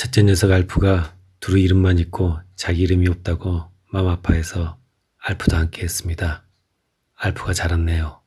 첫째 녀석 알프가 두루 이름만 있고 자기 이름이 없다고 마음 아파해서 알프도 함께 했습니다. 알프가 자랐네요.